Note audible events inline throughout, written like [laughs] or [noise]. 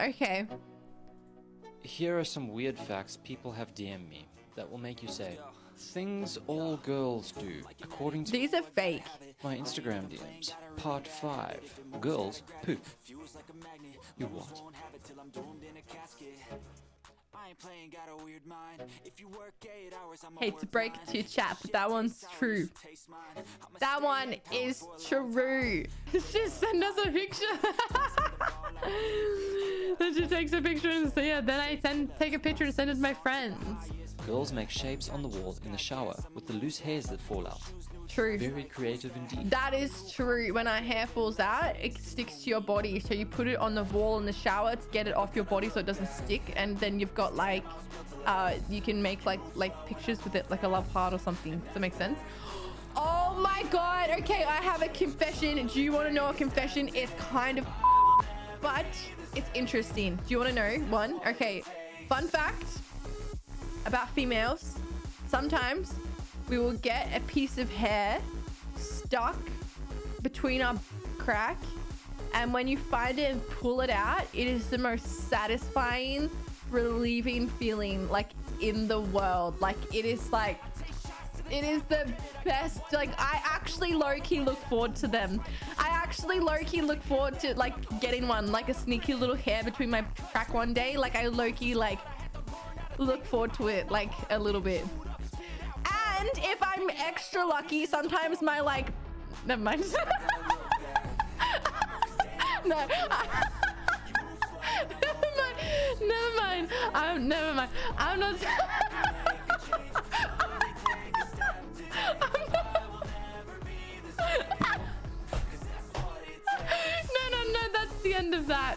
Okay. Here are some weird facts people have DM'd me that will make you say, Things all girls do, according to These are fake. my Instagram DMs. Part 5. Girls poop. You what? Hate to break it to you, chat, but that one's true. That one is true. [laughs] Just send us a picture. [laughs] then she takes a picture and say, yeah, then I send take a picture and send it to my friends. Girls make shapes on the wall in the shower with the loose hairs that fall out. True. Very creative indeed. That is true. When our hair falls out, it sticks to your body. So you put it on the wall in the shower to get it off your body so it doesn't stick. And then you've got like, uh, you can make like like pictures with it, like a love heart or something. Does that make sense? [gasps] Oh my god. Okay, I have a confession. Do you want to know a confession? It's kind of, [laughs] but it's interesting. Do you want to know one? Okay. Fun fact about females. Sometimes we will get a piece of hair stuck between our crack and when you find it and pull it out it is the most satisfying relieving feeling like in the world like it is like it is the best like i actually low-key look forward to them i actually low-key look forward to like getting one like a sneaky little hair between my crack one day like i low-key like look forward to it like a little bit and if I'm extra lucky, sometimes my like... Never mind. [laughs] no. [laughs] never mind. Never mind. I'm never mind. I'm not... [laughs] the end of that.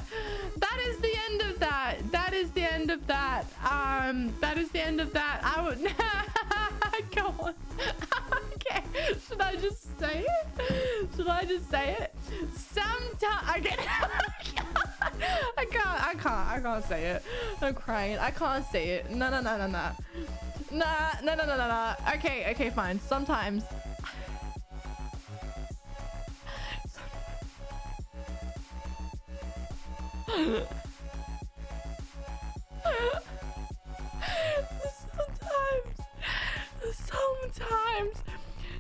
That is the end of that. That is the end of that. Um, that is the end of that. I would... [laughs] Go on. [laughs] okay. Should I just say it? Should I just say it? Sometimes I get [laughs] I can't. I can't. I can't say it. I'm crying. I can't say it. No, no, no, no, no. Nah, no, no, no, no, no. Okay, okay, fine. Sometimes. Sometimes. Sometimes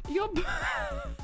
your [laughs]